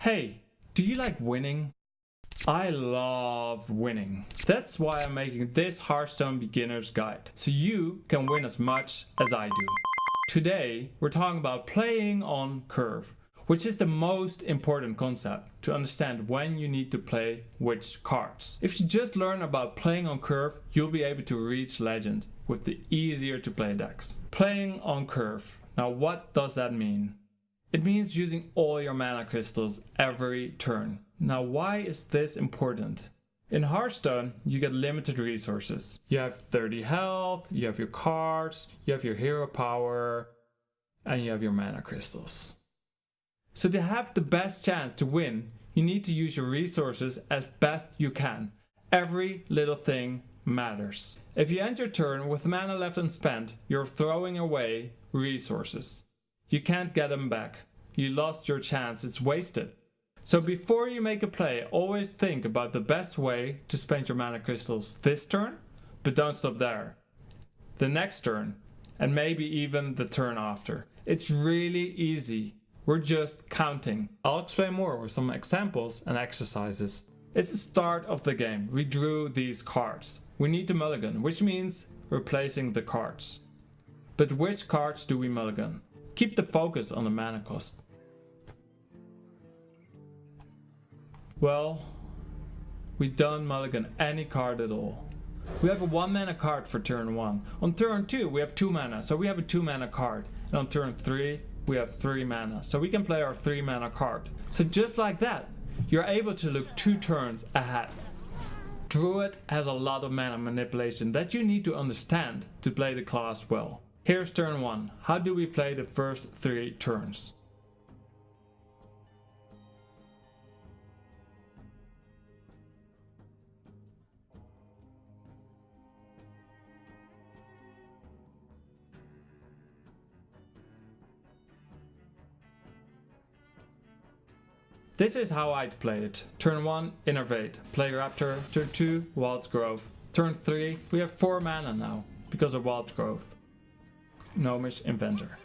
Hey, do you like winning? I love winning. That's why I'm making this Hearthstone beginner's guide, so you can win as much as I do. Today, we're talking about playing on curve, which is the most important concept to understand when you need to play which cards. If you just learn about playing on curve, you'll be able to reach legend with the easier to play decks. Playing on curve. Now what does that mean? It means using all your mana crystals every turn. Now why is this important? In Hearthstone, you get limited resources. You have 30 health, you have your cards, you have your hero power, and you have your mana crystals. So to have the best chance to win, you need to use your resources as best you can. Every little thing matters. If you end your turn with mana left unspent, you're throwing away resources. You can't get them back. You lost your chance, it's wasted. So before you make a play, always think about the best way to spend your mana crystals this turn, but don't stop there. The next turn, and maybe even the turn after. It's really easy. We're just counting. I'll explain more with some examples and exercises. It's the start of the game. We drew these cards. We need to mulligan, which means replacing the cards. But which cards do we mulligan? Keep the focus on the mana cost. Well, we don't mulligan any card at all. We have a 1 mana card for turn 1. On turn 2 we have 2 mana, so we have a 2 mana card. And on turn 3 we have 3 mana, so we can play our 3 mana card. So just like that, you're able to look 2 turns ahead. Druid has a lot of mana manipulation that you need to understand to play the class well. Here's turn 1. How do we play the first 3 turns? This is how I'd play it. Turn 1, Innervate, play Raptor. Turn 2, Wild Growth. Turn 3, we have 4 mana now, because of Wild Growth. Gnomish Inventor.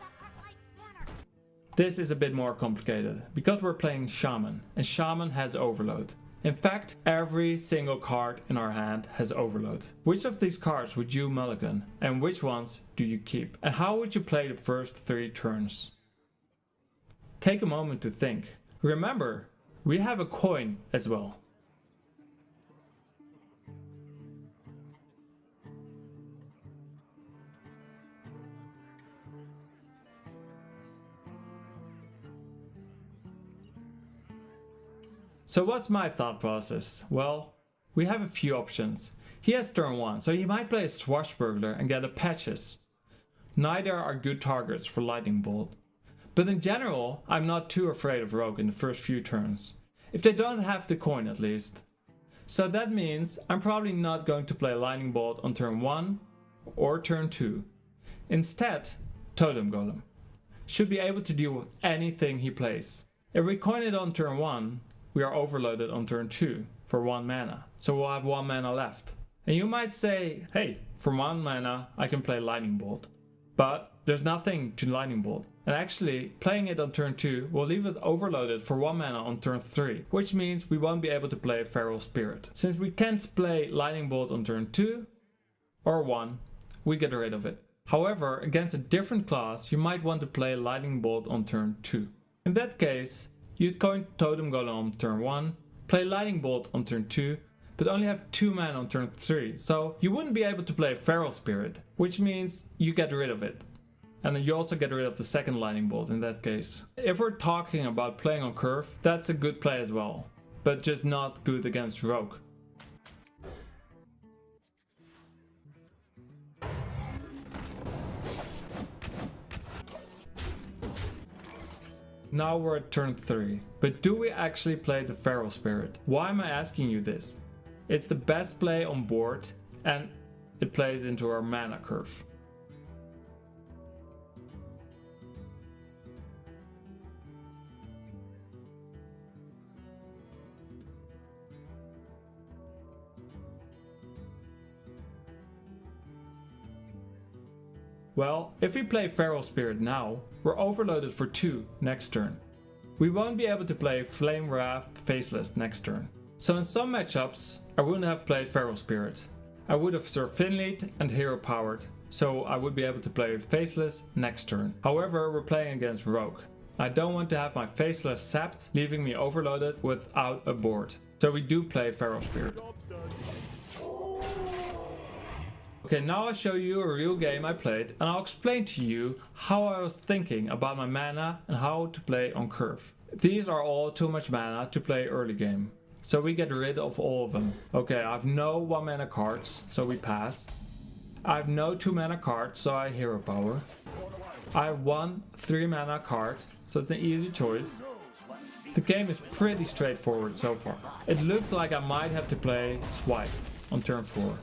This is a bit more complicated, because we're playing Shaman, and Shaman has Overload. In fact, every single card in our hand has Overload. Which of these cards would you mulligan, and which ones do you keep? And how would you play the first 3 turns? Take a moment to think. Remember, we have a coin as well. So what's my thought process? Well, we have a few options. He has turn 1, so he might play a Swashbuckler and get a Patches. Neither are good targets for Lightning Bolt. But in general, I'm not too afraid of Rogue in the first few turns. If they don't have the coin at least. So that means I'm probably not going to play Lightning Bolt on turn 1 or turn 2. Instead, Totem Golem. Should be able to deal with anything he plays. If we coin it on turn 1, we are overloaded on turn 2 for 1 mana. So we'll have 1 mana left. And you might say, hey, for 1 mana I can play Lightning Bolt. But there's nothing to Lightning Bolt. And actually, playing it on turn 2 will leave us overloaded for 1 mana on turn 3, which means we won't be able to play Feral Spirit. Since we can't play Lightning Bolt on turn 2 or 1, we get rid of it. However, against a different class, you might want to play Lightning Bolt on turn 2. In that case, you'd coin Totem Golem on turn 1, play Lightning Bolt on turn 2, but only have 2 mana on turn 3, so you wouldn't be able to play Feral Spirit, which means you get rid of it. And you also get rid of the second lightning bolt in that case. If we're talking about playing on curve, that's a good play as well. But just not good against rogue. Now we're at turn 3. But do we actually play the Feral Spirit? Why am I asking you this? It's the best play on board and it plays into our mana curve. Well, if we play Feral Spirit now, we're overloaded for 2 next turn. we won't be able to play Flamewreathed Faceless next turn. So in some matchups, I wouldn't have played Feral Spirit. I would have served Finlead and Hero Powered, so I would be able to play Faceless next turn. However, we're playing against Rogue. I don't want to have my Faceless sapped, leaving me overloaded without a board. So we do play Feral Spirit. Okay, now I'll show you a real game I played and I'll explain to you how I was thinking about my mana and how to play on curve. These are all too much mana to play early game. So we get rid of all of them. Okay, I have no 1 mana cards, so we pass. I have no 2 mana cards, so I hero power. I have one 3 mana card, so it's an easy choice. The game is pretty straightforward so far. It looks like I might have to play Swipe on turn 4.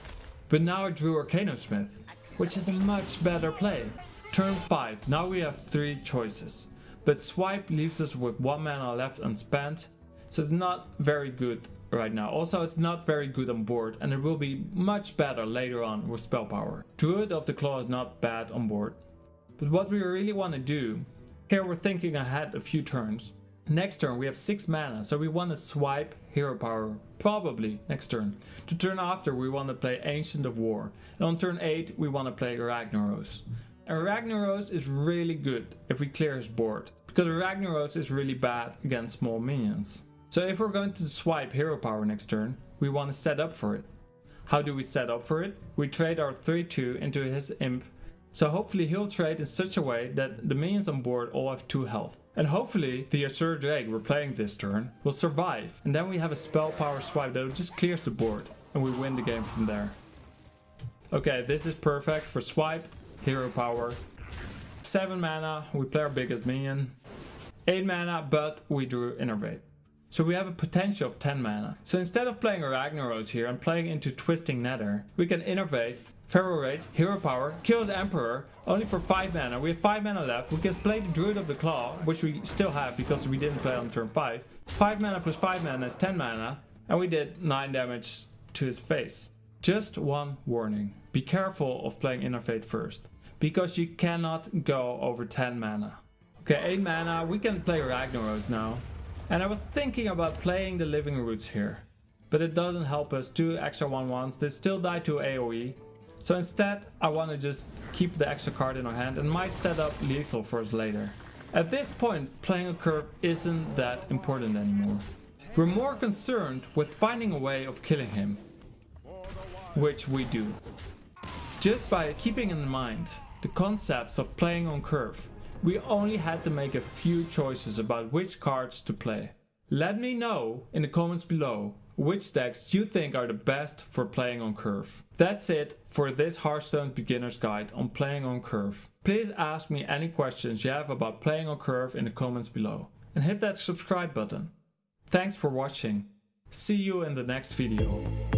But now I drew Arcanosmith, which is a much better play. Turn 5, now we have 3 choices. But Swipe leaves us with 1 mana left unspent, so it's not very good right now. Also it's not very good on board and it will be much better later on with spell power. Druid of the Claw is not bad on board. But what we really want to do, here we're thinking ahead a few turns. Next turn we have 6 mana, so we want to swipe hero power, probably next turn. The turn after we want to play Ancient of War, and on turn 8 we want to play Ragnaros. And Ragnaros is really good if we clear his board, because Ragnaros is really bad against small minions. So if we're going to swipe hero power next turn, we want to set up for it. How do we set up for it? We trade our 3-2 into his imp, so hopefully he'll trade in such a way that the minions on board all have 2 health. And hopefully the Azure Drake we're playing this turn will survive. And then we have a spell power swipe that just clears the board. And we win the game from there. Okay, this is perfect for swipe, hero power. 7 mana, we play our biggest minion. 8 mana, but we drew Innervate. So we have a potential of 10 mana. So instead of playing Ragnaros here and playing into Twisting Nether, we can Innervate Feral Rage, Hero Power, kills Emperor, only for 5 mana. We have 5 mana left. We can play the Druid of the Claw, which we still have because we didn't play on turn 5. 5 mana plus 5 mana is 10 mana, and we did 9 damage to his face. Just one warning. Be careful of playing Innervate first, because you cannot go over 10 mana. Okay, 8 mana, we can play Ragnaros now. And I was thinking about playing the Living Roots here. But it doesn't help us, 2 extra 1-1s, they still die to AoE. So instead, I want to just keep the extra card in our hand and might set up lethal for us later. At this point, playing a curve isn't that important anymore. We're more concerned with finding a way of killing him. Which we do. Just by keeping in mind the concepts of playing on curve, we only had to make a few choices about which cards to play. Let me know in the comments below which decks do you think are the best for playing on curve. That's it for this Hearthstone beginner's guide on playing on curve. Please ask me any questions you have about playing on curve in the comments below and hit that subscribe button. Thanks for watching. See you in the next video.